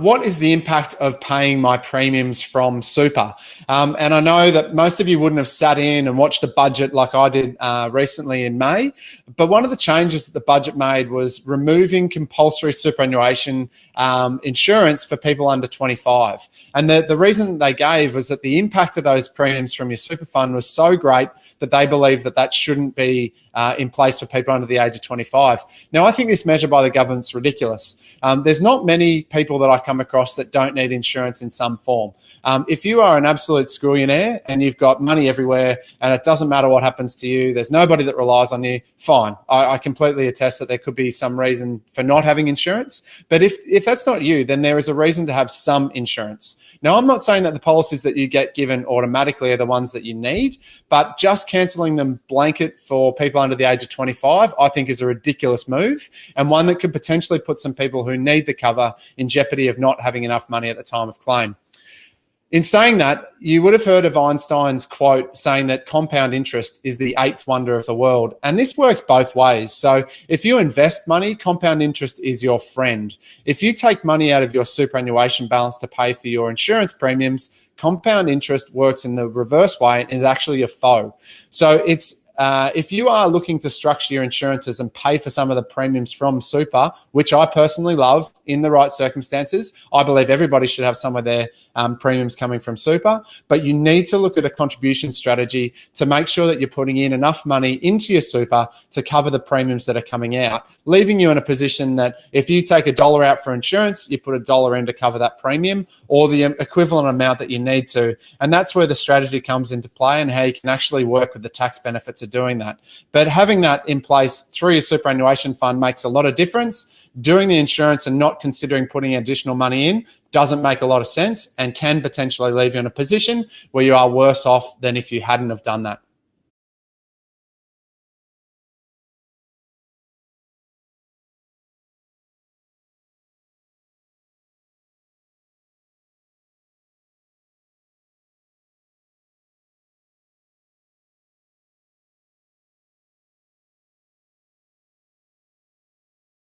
what is the impact of paying my premiums from super? Um, and I know that most of you wouldn't have sat in and watched the budget like I did uh, recently in May. But one of the changes that the budget made was removing compulsory superannuation um, insurance for people under 25. And the, the reason they gave was that the impact of those premiums from your super fund was so great that they believe that that shouldn't be uh, in place for people under the age of 25. Now, I think this measure by the government's ridiculous. Um, there's not many people that I come across that don't need insurance in some form. Um, if you are an absolute schoolionaire and you've got money everywhere and it doesn't matter what happens to you, there's nobody that relies on you, fine. I, I completely attest that there could be some reason for not having insurance. But if, if that's not you, then there is a reason to have some insurance. Now, I'm not saying that the policies that you get given automatically are the ones that you need, but just cancelling them blanket for people under the age of 25, I think is a ridiculous move and one that could potentially put some people who need the cover in jeopardy of not having enough money at the time of claim. In saying that, you would have heard of Einstein's quote saying that compound interest is the eighth wonder of the world. And this works both ways. So if you invest money, compound interest is your friend. If you take money out of your superannuation balance to pay for your insurance premiums, compound interest works in the reverse way and is actually your foe. So it's uh, if you are looking to structure your insurances and pay for some of the premiums from super, which I personally love in the right circumstances, I believe everybody should have some of their um, premiums coming from super. But you need to look at a contribution strategy to make sure that you're putting in enough money into your super to cover the premiums that are coming out, leaving you in a position that if you take a dollar out for insurance, you put a dollar in to cover that premium or the equivalent amount that you need to. And that's where the strategy comes into play and how you can actually work with the tax benefits of doing that. But having that in place through your superannuation fund makes a lot of difference. Doing the insurance and not considering putting additional money in doesn't make a lot of sense and can potentially leave you in a position where you are worse off than if you hadn't have done that.